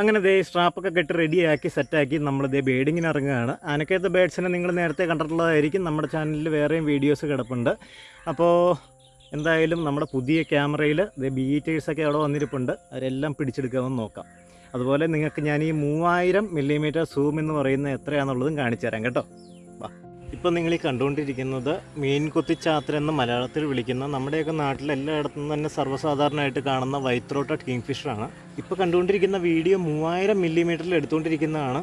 അങ്ങനെ ദേ സ്ട്രാപ്പൊക്കെ കെട്ടി റെഡിയാക്കി സെറ്റാക്കി നമ്മൾ ദേ ബേഡിങ്ങിന് ഇറങ്ങുകയാണ്. ആനക്കയത്തെ ബേഡ്സിനെ നിങ്ങൾ നേരത്തെ കണ്ടിട്ടുള്ളതായിരിക്കും. നമ്മുടെ ചാനലിൽ വേറെയും വീഡിയോസ് കിടപ്പുണ്ട്. അപ്പോൾ എന്തായാലും നമ്മുടെ പുതിയ ക്യാമറയിൽ ദേ ബീറ്റേഴ്സൊക്കെ അവിടെ വന്നിരിപ്പുണ്ട്. അവരെല്ലാം പിടിച്ചെടുക്കാമെന്ന് നോക്കാം. അതുപോലെ നിങ്ങൾക്ക് ഞാൻ ഈ മൂവായിരം മില്ലിമീറ്റർ സൂം എന്ന് പറയുന്ന എത്രയാണെന്നുള്ളതും കാണിച്ചു തരാം കേട്ടോ. വാ ഇപ്പോൾ നിങ്ങൾ ഈ കണ്ടുകൊണ്ടിരിക്കുന്നത് മീൻ കുത്തിച്ചാത്ര എന്ന് മലയാളത്തിൽ വിളിക്കുന്ന നമ്മുടെയൊക്കെ നാട്ടിൽ എല്ലായിടത്തും തന്നെ സർവസാധാരണമായിട്ട് കാണുന്ന വൈത്രോട്ട കിങ് ഫിഷറാണ് ഇപ്പോൾ കണ്ടുകൊണ്ടിരിക്കുന്ന വീഡിയോ മൂവായിരം മില്ലിമീറ്ററിൽ എടുത്തുകൊണ്ടിരിക്കുന്നതാണ്.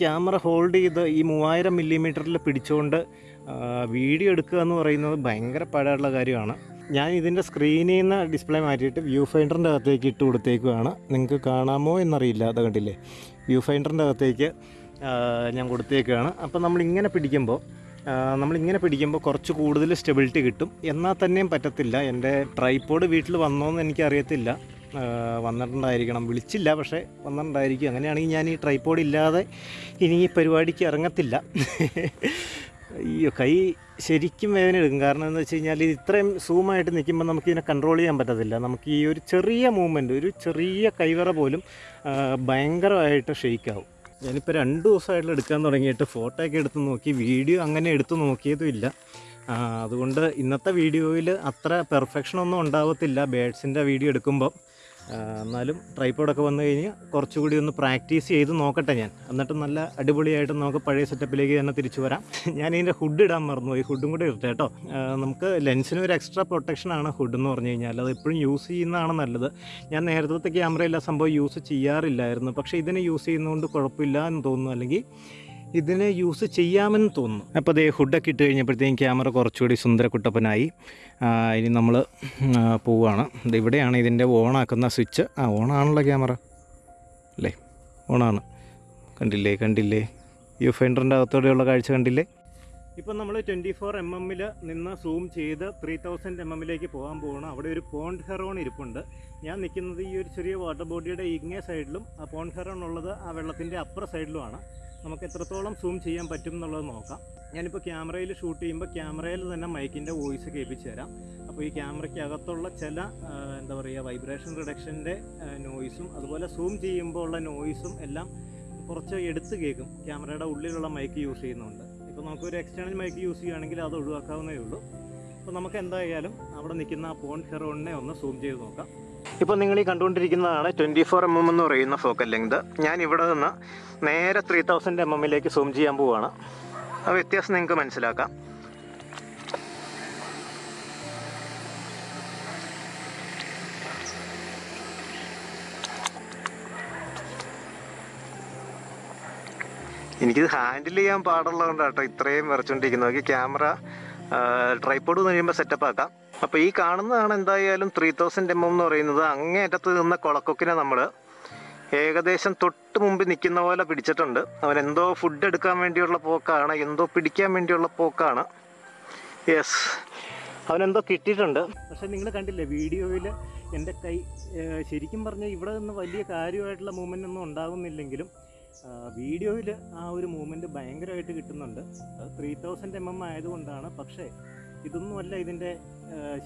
ക്യാമറ ഹോൾഡ് ചെയ്ത് ഈ മൂവായിരം മില്ലിമീറ്ററിൽ പിടിച്ചുകൊണ്ട് വീഡിയോ എടുക്കുക എന്ന് പറയുന്നത് ഭയങ്കര പാടുള്ള കാര്യമാണ്. ഞാൻ ഇതിന്റെ സ്ക്രീനിൽ നിന്ന് ഡിസ്പ്ലേ മാറ്റിയിട്ട് വ്യൂ ഫൈൻഡറിന്റെ അകത്തേക്ക് ഇട്ട് കൊടുത്തേക്കുവാണ്. നിങ്ങൾക്ക് കാണാമോ എന്നറിയില്ല അത് കണ്ടില്ലേ? വ്യൂ ഫൈൻഡറിന്റെ അകത്തേക്ക് ഞാൻ കൊടുത്തേക്കാണ് അപ്പോൾ നമ്മളിങ്ങനെ പിടിക്കുമ്പോൾ ആ, നമ്മളിങ്ങനെ പിടിക്കുമ്പോൾ കുറച്ച് കൂടുതൽ സ്റ്റെബിലിറ്റി കിട്ടും. എന്നാൽ തന്നെയും പറ്റത്തില്ല. എന്റെ ട്രൈപ്പോഡ് വീട്ടിൽ വന്നോന്ന് എനിക്കറിയത്തില്ല. വന്നിട്ടുണ്ടായിരിക്കണം. വിളിച്ചില്ല പക്ഷേ വന്നിട്ടുണ്ടായിരിക്കും. അങ്ങനെയാണെങ്കിൽ ഞാൻ ഈ ട്രൈപ്പോഡ് ഇല്ലാതെ ഇനി ഈ പരിപാടിക്ക് ഇറങ്ങത്തില്ല. അയ്യോ കൈ ശരിക്കും വേദന എടുക്കും. കാരണം എന്താ വെച്ച് കഴിഞ്ഞാൽ ഇത് ഇത്രയും സൂമായിട്ട് നിൽക്കുമ്പോൾ നമുക്ക് ഇതിനെ കൺട്രോൾ ചെയ്യാൻ പറ്റത്തില്ല. നമുക്ക് ഈ ഒരു ചെറിയ മൂവ്മെന്റ് ഒരു ചെറിയ കൈവറ പോലും ഭയങ്കരമായിട്ട് ഷെയ്ക്കാവും ഞാനിപ്പോൾ രണ്ട് ദിവസമായിട്ട് എടുക്കാൻ തുടങ്ങിയിട്ട് ഫോട്ടോ ഒക്കെ എടുത്ത് നോക്കി വീഡിയോ അങ്ങനെ എടുത്ത് നോക്കിയതും ഇല്ല. അതുകൊണ്ട് ഇന്നത്തെ വീഡിയോയിൽ അത്ര പെർഫെക്ഷനൊന്നും ഉണ്ടാവത്തില്ല. ബേഡ്സിന്റെ വീഡിയോ എടുക്കുമ്പോൾ ആ, എന്നാലും ട്രൈപ്പോഡൊക്കെ വന്നു കഴിഞ്ഞ് കുറച്ചുകൂടി ഒന്ന് പ്രാക്ടീസ് ചെയ്ത് നോക്കട്ടെ ഞാൻ. എന്നിട്ട് നല്ല അടിപൊളിയായിട്ട് നമുക്ക് പഴയ സെറ്റപ്പിലേക്ക് തന്നെ തിരിച്ചു വരാം. ഞാൻ ഇതിന്റെ ഹുഡ് ഇടാൻ മറന്നു ഈ ഹുഡും കൂടെ ഇട്ടേ കേട്ടോ. നമുക്ക് ലെൻസിന് ഒരു എക്സ്ട്രാ പ്രൊട്ടക്ഷനാണ് ഹുഡ് എന്ന് പറഞ്ഞു കഴിഞ്ഞാൽ. അത് എപ്പോഴും യൂസ് ചെയ്യുന്നതാണ് നല്ലത്. ഞാൻ നേരത്തെ ക്യാമറയിൽ ആ സംഭവം യൂസ് ചെയ്യാറില്ലായിരുന്നു. പക്ഷേ ഇതിനെ യൂസ് ചെയ്യുന്നതുകൊണ്ട് കുഴപ്പമില്ല എന്ന് തോന്നുന്നു. അല്ലെങ്കിൽ ഇതിനെ യൂസ് ചെയ്യാമെന്ന് തോന്നുന്നു. അപ്പോൾ അതേ ഹുഡൊക്കെ ഇട്ട് കഴിഞ്ഞപ്പോഴത്തേക്കും ക്യാമറ കുറച്ചുകൂടി സുന്ദരക്കുട്ടപ്പനായി. കുട്ടപ്പനായി ഇനി നമ്മൾ പോവുകയാണ് ഇവിടെയാണ് ഇതിന്റെ ഓണാക്കുന്ന സ്വിച്ച് ആ ഓണാണല്ലോ ക്യാമറ അല്ലേ? ഓണാണ് കണ്ടില്ലേ കണ്ടില്ലേ? യു ഫൈൻഡറിന്റെ അകത്തോടെയുള്ള കാഴ്ച കണ്ടില്ലേ? ഇപ്പം നമ്മൾ ട്വന്റി ഫോർ എം എമ്മിൽ നിന്ന് സൂം ചെയ്ത് ത്രീ തൗസൻഡ് എം എമ്മിലേക്ക് പോകാൻ പോകണം അവിടെ ഒരു പോണ്ട് ഹെറോൺ ഇരിപ്പുണ്ട്. ഞാൻ നിൽക്കുന്നത് ഈ ഒരു ചെറിയ വാട്ടർ ബോഡിയുടെ ഇങ്ങേ സൈഡിലും ആ പോണ്ട് ഹെറോൺ ഉള്ളത് ആ വെള്ളത്തിന്റെ അപ്പുറ സൈഡിലുമാണ് നമുക്ക് എത്രത്തോളം സൂം ചെയ്യാൻ പറ്റും എന്നുള്ളത് നോക്കാം. ഞാനിപ്പോൾ ക്യാമറയിൽ ഷൂട്ട് ചെയ്യുമ്പോൾ ക്യാമറയിൽ തന്നെ മൈക്കിന്റെ വോയിസ് കേൾപ്പിച്ച് തരാം. അപ്പോൾ ഈ ക്യാമറയ്ക്കകത്തുള്ള ചില എന്താ പറയുക വൈബ്രേഷൻ റിഡക്ഷന്റെ നോയിസും അതുപോലെ സൂം ചെയ്യുമ്പോൾ ഉള്ള നോയിസും എല്ലാം കുറച്ച് എടുത്ത് കേൾക്കും. ക്യാമറയുടെ ഉള്ളിലുള്ള മൈക്ക് യൂസ് ചെയ്യുന്നുണ്ട്. ഇപ്പോൾ നമുക്കൊരു എക്സ്റ്റേണൽ മൈക്ക് യൂസ് ചെയ്യുകയാണെങ്കിൽ അത് ഒഴിവാക്കാവുന്നേ ഉള്ളൂ. അപ്പോൾ നമുക്ക് എന്തായാലും അവിടെ നിൽക്കുന്ന ആ പോൺ ഹെറോണിനെ ഒന്ന് സൂം ചെയ്ത് നോക്കാം. ഇപ്പോൾ നിങ്ങൾ ഈ കണ്ടുകൊണ്ടിരിക്കുന്നതാണ് ട്വന്റി ഫോർ എം എം എന്ന് പറയുന്ന ഫോക്കൽ ലെങ്ത്. ഞാൻ ഇവിടെ നിന്ന് നേരെ ത്രീ തൗസൻഡ് എം എമ്മിലേക്ക് സൂം ചെയ്യാൻ പോവുകയാണ് ആ വ്യത്യാസം നിങ്ങൾക്ക് മനസ്സിലാക്കാം. എനിക്കിത് ഹാൻഡിൽ ചെയ്യാൻ പാടുള്ളതുകൊണ്ട് കേട്ടോ ഇത്രയും വരച്ചുകൊണ്ടിരിക്കുന്നത്. ക്യാമറ ട്രൈപ്പോഡ് എന്ന് കഴിയുമ്പോൾ സെറ്റപ്പ് ആക്കാം. അപ്പോൾ ഈ കാണുന്നതാണ് എന്തായാലും ത്രീ തൗസൻഡ് എം എം എന്ന് പറയുന്നത്. അങ്ങേറ്റത്ത് നിന്ന കുളക്കൊക്കിനെ നമ്മൾ ഏകദേശം തൊട്ട് മുമ്പ് നിൽക്കുന്ന പോലെ പിടിച്ചിട്ടുണ്ട്. അവൻ എന്തോ ഫുഡ് എടുക്കാൻ വേണ്ടിയുള്ള പോക്കാണ് എന്തോ പിടിക്കാൻ വേണ്ടിയുള്ള പോക്കാണ്. യെസ് അവനെന്തോ കിട്ടിയിട്ടുണ്ട്. പക്ഷെ നിങ്ങൾ കണ്ടില്ലേ വീഡിയോയിൽ എന്റെ കൈ ശരിക്കും പറഞ്ഞാൽ ഇവിടെ നിന്ന് വലിയ കാര്യമായിട്ടുള്ള മൂവ്മെന്റ് ഒന്നും ഉണ്ടാകുന്നില്ലെങ്കിലും വീഡിയോയിൽ ആ ഒരു മൂവ്മെന്റ് ഭയങ്കരമായിട്ട് കിട്ടുന്നുണ്ട്. ത്രീ തൗസൻഡ് എം എം ആയതുകൊണ്ടാണ്. പക്ഷേ ഇതൊന്നുമല്ല ഇതിന്റെ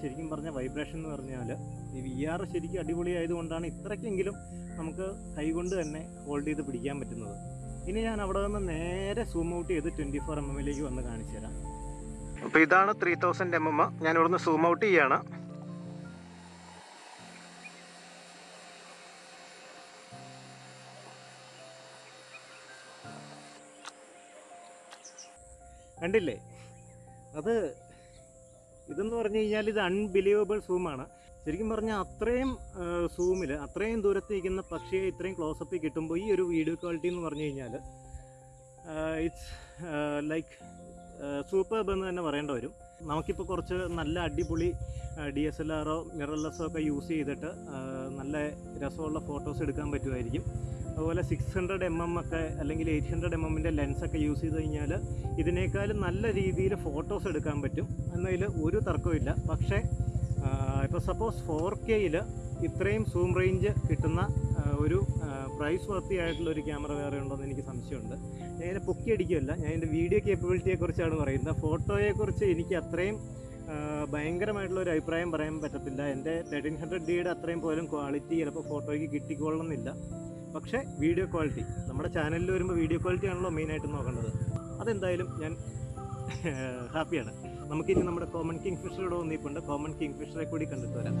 ശരിക്കും പറഞ്ഞ വൈബ്രേഷൻ എന്ന് പറഞ്ഞാൽ ഈ വി ആർ ശരിക്കും അടിപൊളി ആയതുകൊണ്ടാണ് ഇത്രയ്ക്കെങ്കിലും നമുക്ക് കൈകൊണ്ട് തന്നെ ഹോൾഡ് ചെയ്ത് പിടിക്കാൻ പറ്റുന്നത്. ഇനി ഞാൻ അവിടെ നിന്ന് നേരെ സൂം ഔട്ട് ചെയ്ത് ട്വന്റി ഫോർ എം എമ്മിലേക്ക് വന്ന് കാണിച്ചു തരാം അപ്പോൾ ഇതാണ് ത്രീ തൗസൻഡ് എം എം ഞാൻ ഇവിടുന്ന് സൂം ഔട്ട് ചെയ്യാണ്. കണ്ടില്ലേ? അത് ഇതെന്ന് പറഞ്ഞു കഴിഞ്ഞാൽ ഇത് അൺബിലീവബിൾ സൂമാണ് ശരിക്കും പറഞ്ഞാൽ അത്രയും സൂമിൽ അത്രയും ദൂരത്ത് നിൽക്കുന്ന പക്ഷിയെ ഇത്രയും ക്ലോസപ്പിൽ കിട്ടുമ്പോൾ ഈ ഒരു വീഡിയോ ക്വാളിറ്റി എന്ന് പറഞ്ഞു കഴിഞ്ഞാൽ ഇറ്റ്സ് ലൈക്ക് സൂപ്പർബ് എന്ന് തന്നെ പറയേണ്ട വരും. നമുക്കിപ്പോൾ കുറച്ച് നല്ല അടിപൊളി ഡി എസ് എൽ ആറോ മിറർലെസ്സോ ഒക്കെ യൂസ് ചെയ്തിട്ട് നല്ല രസമുള്ള ഫോട്ടോസ് എടുക്കാൻ പറ്റുമായിരിക്കും. അതുപോലെ സിക്സ് ഹൺഡ്രഡ് എം എം ഒക്കെ അല്ലെങ്കിൽ എയ്റ്റ് ഹൺഡ്രഡ് എം എമ്മിന്റെ ലെൻസൊക്കെ യൂസ് ചെയ്ത് കഴിഞ്ഞാൽ ഇതിനേക്കാളും നല്ല രീതിയിൽ ഫോട്ടോസ് എടുക്കാൻ പറ്റും. എന്നതിൽ ഒരു തർക്കമില്ല പക്ഷേ ഇപ്പോൾ സപ്പോസ് ഫോർ കെയിൽ ഇത്രയും സൂം റേഞ്ച് കിട്ടുന്ന ഒരു പ്രൈസ് വർത്തിയായിട്ടുള്ളൊരു ക്യാമറ വേറെ ഉണ്ടോ എന്ന് എനിക്ക് സംശയമുണ്ട്. ഞാൻ ഇതിനെ പൊക്കി അടിക്കുകയല്ല. ഞാൻ ഇതിന്റെ വീഡിയോ കേപ്പബിലിറ്റിയെക്കുറിച്ചാണ് പറയുന്നത്. ഫോട്ടോയെക്കുറിച്ച് എനിക്ക് അത്രയും ഭയങ്കരമായിട്ടുള്ള ഒരു അഭിപ്രായം പറയാൻ പറ്റത്തില്ല. എന്റെ തേർട്ടീൻ ഹൺഡ്രഡ് ഡിയുടെ അത്രയും പോലും ക്വാളിറ്റി ചിലപ്പോൾ ഫോട്ടോയ്ക്ക് കിട്ടിക്കൊള്ളണമെന്നില്ല പക്ഷേ വീഡിയോ ക്വാളിറ്റി നമ്മുടെ ചാനലിൽ വരുമ്പോൾ വീഡിയോ ക്വാളിറ്റി ആണല്ലോ മെയിനായിട്ട് നോക്കേണ്ടത്. അതെന്തായാലും ഞാൻ ഹാപ്പിയാണ് നമുക്കിനി നമ്മുടെ കോമൺ കിങ് ഫിഷറോട് വന്നിപ്പുണ്ട് കോമൺ കിങ് ഫിഷറെ കൂടി കണ്ടിട്ട് വരാം.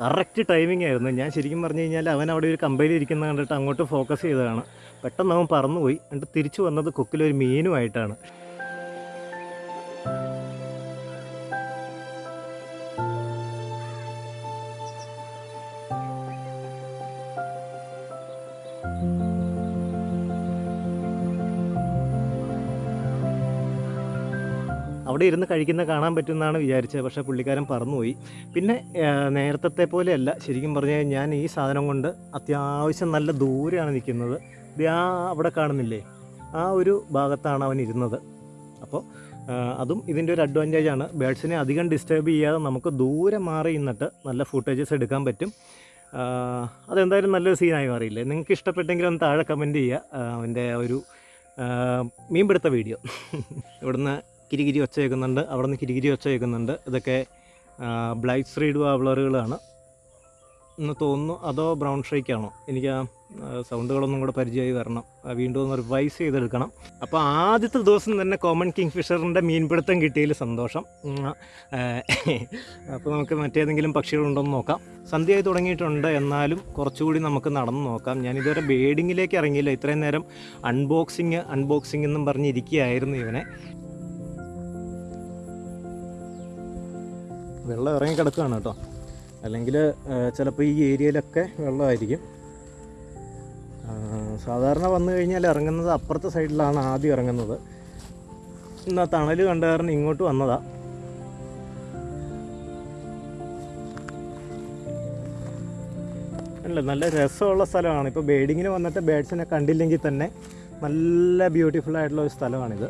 കറക്റ്റ് ടൈമിംഗ് ആയിരുന്നു. ഞാൻ ശരിക്കും പറഞ്ഞു കഴിഞ്ഞാൽ അവൻ അവിടെ ഒരു കമ്പനിയിൽ ഇരിക്കുന്ന കണ്ടിട്ട് അങ്ങോട്ട് ഫോക്കസ് ചെയ്തതാണ്. പെട്ടെന്ന് അവൻ പറന്നുപോയി. എന്നിട്ട് തിരിച്ചു വന്നത് കൊക്കിലൊരു മീനുമായിട്ടാണ്. അവിടെ ഇരുന്ന് കഴിക്കുന്ന കാണാൻ പറ്റുമെന്നാണ് വിചാരിച്ചത്. പക്ഷേ പുള്ളിക്കാരൻ പറന്നുപോയി. പിന്നെ നേരത്തെ പോലെയല്ല. ശരിക്കും പറഞ്ഞു കഴിഞ്ഞാൽ ഞാൻ ഈ സാധനം കൊണ്ട് അത്യാവശ്യം നല്ല ദൂരെയാണ് നിൽക്കുന്നത്. ആ അവിടെ കാണുന്നില്ലേ? ആ ഒരു ഭാഗത്താണ് അവൻ ഇരുന്നത്. അപ്പോൾ അതും ഇതിന്റെ ഒരു അഡ്വാന്റേജ് ആണ്. ബേഡ്സിനെ അധികം ഡിസ്റ്റർബ് ചെയ്യാതെ നമുക്ക് ദൂരെ മാറി നിന്നിട്ട് നല്ല ഫുട്ടേജസ് എടുക്കാൻ പറ്റും. അതെന്തായാലും നല്ലൊരു സീനായി മാറിയില്ലേ? നിങ്ങൾക്ക് ഇഷ്ടപ്പെട്ടെങ്കിൽ ഒന്ന് താഴെ കമന്റ് ചെയ്യുക. അവന്റെ ഒരു മീൻപിടുത്ത വീഡിയോ. ഇവിടുന്ന് കിരികിരി ഒച്ച കേൾക്കുന്നുണ്ട്. അവിടെ നിന്ന് കിരികിരി ഒച്ച കേൾക്കുന്നുണ്ട്. ഇതൊക്കെ ബ്ലൈറ്റ് സ്ട്രീഡ് വാവ്ലറുകളാണ് എന്ന് തോന്നുന്നു അതോ ബ്രൗൺ ഷേക്കാണോ എനിക്ക് ആ സൗണ്ടുകളൊന്നും കൂടെ പരിചയമായി വരണം. വീണ്ടും ഒന്ന് റിവൈസ് ചെയ്തെടുക്കണം. അപ്പോൾ ആദ്യത്തെ ദിവസം തന്നെ കോമൺ കിങ് ഫിഷറിന്റെ മീൻപിടുത്തം കിട്ടിയതിൽ സന്തോഷം. അപ്പോൾ നമുക്ക് മറ്റേതെങ്കിലും പക്ഷികളുണ്ടോയെന്ന് നോക്കാം. സന്ധ്യയായി തുടങ്ങിയിട്ടുണ്ട്. എന്നാലും കുറച്ചുകൂടി നമുക്ക് നടന്നു നോക്കാം. ഞാൻ ഇതുവരെ ബേഡിങ്ങിലേക്ക് ഇറങ്ങിയില്ല. ഇത്രയും നേരം അൺബോക്സിങ് അൺബോക്സിങ് എന്നും പറഞ്ഞിരിക്കുകയായിരുന്നു ഇവനെ. വെള്ളം ഇറങ്ങി കിടക്കുകയാണ് കേട്ടോ. അല്ലെങ്കിൽ ചിലപ്പോൾ ഈ ഏരിയയിലൊക്കെ വെള്ളമായിരിക്കും. സാധാരണ വന്നു കഴിഞ്ഞാൽ ഇറങ്ങുന്നത് അപ്പുറത്തെ സൈഡിലാണ് ആദ്യം ഇറങ്ങുന്നത്. എന്നാൽ തണൽ കണ്ട കാരണം ഇങ്ങോട്ട് വന്നതാ. അല്ല നല്ല രസമുള്ള സ്ഥലമാണ്. ഇപ്പോൾ ബേഡിങ്ങിന് വന്നിട്ട് ബേഡ്സിനെ കണ്ടില്ലെങ്കിൽ തന്നെ നല്ല ബ്യൂട്ടിഫുൾ ആയിട്ടുള്ള ഒരു സ്ഥലമാണിത്.